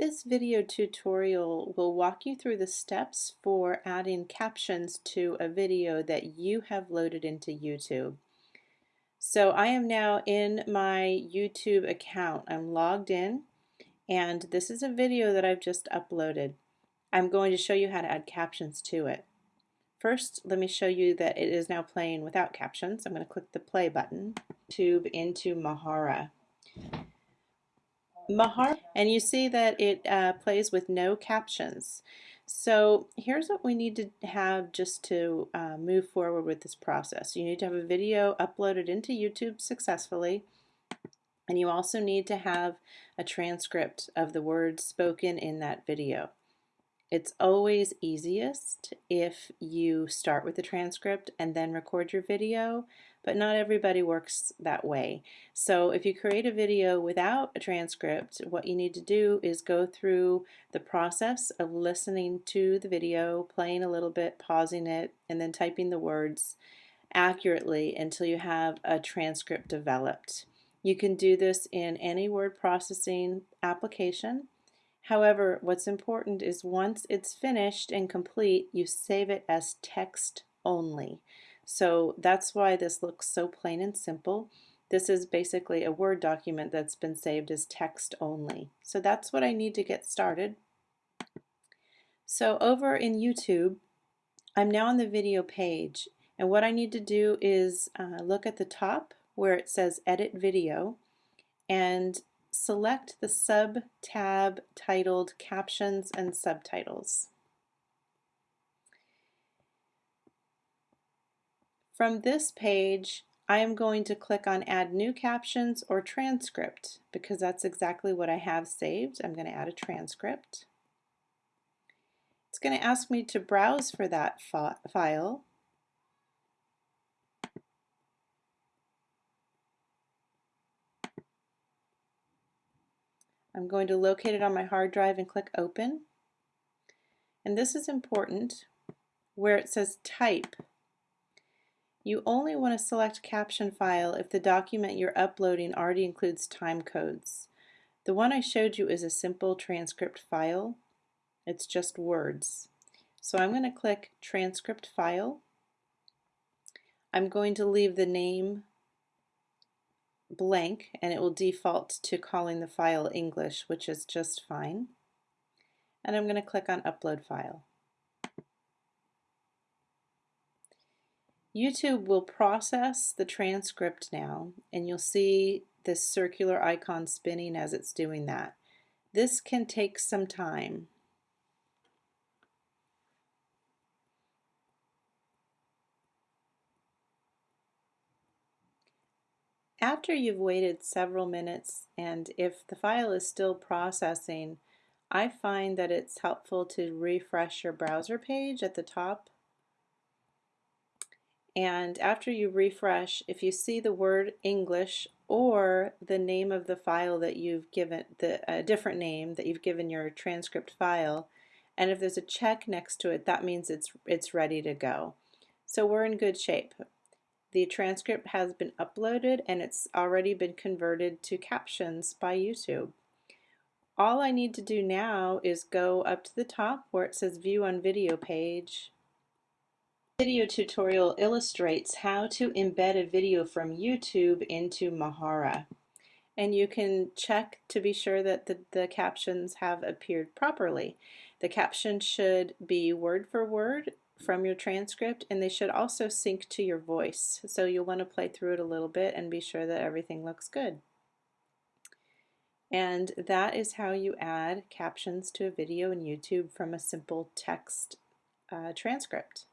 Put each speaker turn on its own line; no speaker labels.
This video tutorial will walk you through the steps for adding captions to a video that you have loaded into YouTube. So I am now in my YouTube account. I'm logged in and this is a video that I've just uploaded. I'm going to show you how to add captions to it. First, let me show you that it is now playing without captions. I'm going to click the play button. Tube into Mahara. Mahar, and you see that it uh, plays with no captions. So here's what we need to have just to uh, move forward with this process. You need to have a video uploaded into YouTube successfully, and you also need to have a transcript of the words spoken in that video. It's always easiest if you start with the transcript and then record your video, but not everybody works that way. So if you create a video without a transcript, what you need to do is go through the process of listening to the video, playing a little bit, pausing it, and then typing the words accurately until you have a transcript developed. You can do this in any word processing application. However, what's important is once it's finished and complete, you save it as text only. So that's why this looks so plain and simple. This is basically a Word document that's been saved as text only. So that's what I need to get started. So over in YouTube, I'm now on the video page and what I need to do is uh, look at the top where it says edit video and select the sub-tab titled Captions and Subtitles. From this page, I am going to click on Add New Captions or Transcript because that's exactly what I have saved. I'm going to add a transcript. It's going to ask me to browse for that file I'm going to locate it on my hard drive and click open. And this is important where it says type. You only want to select caption file if the document you're uploading already includes time codes. The one I showed you is a simple transcript file. It's just words. So I'm going to click transcript file. I'm going to leave the name blank and it will default to calling the file English, which is just fine. And I'm going to click on Upload File. YouTube will process the transcript now and you'll see this circular icon spinning as it's doing that. This can take some time. After you've waited several minutes and if the file is still processing, I find that it's helpful to refresh your browser page at the top. And after you refresh, if you see the word English or the name of the file that you've given, the a different name that you've given your transcript file, and if there's a check next to it, that means it's, it's ready to go. So we're in good shape. The transcript has been uploaded and it's already been converted to captions by YouTube. All I need to do now is go up to the top where it says view on video page. Video tutorial illustrates how to embed a video from YouTube into Mahara. And you can check to be sure that the, the captions have appeared properly. The caption should be word for word from your transcript and they should also sync to your voice. So you'll want to play through it a little bit and be sure that everything looks good. And that is how you add captions to a video in YouTube from a simple text uh, transcript.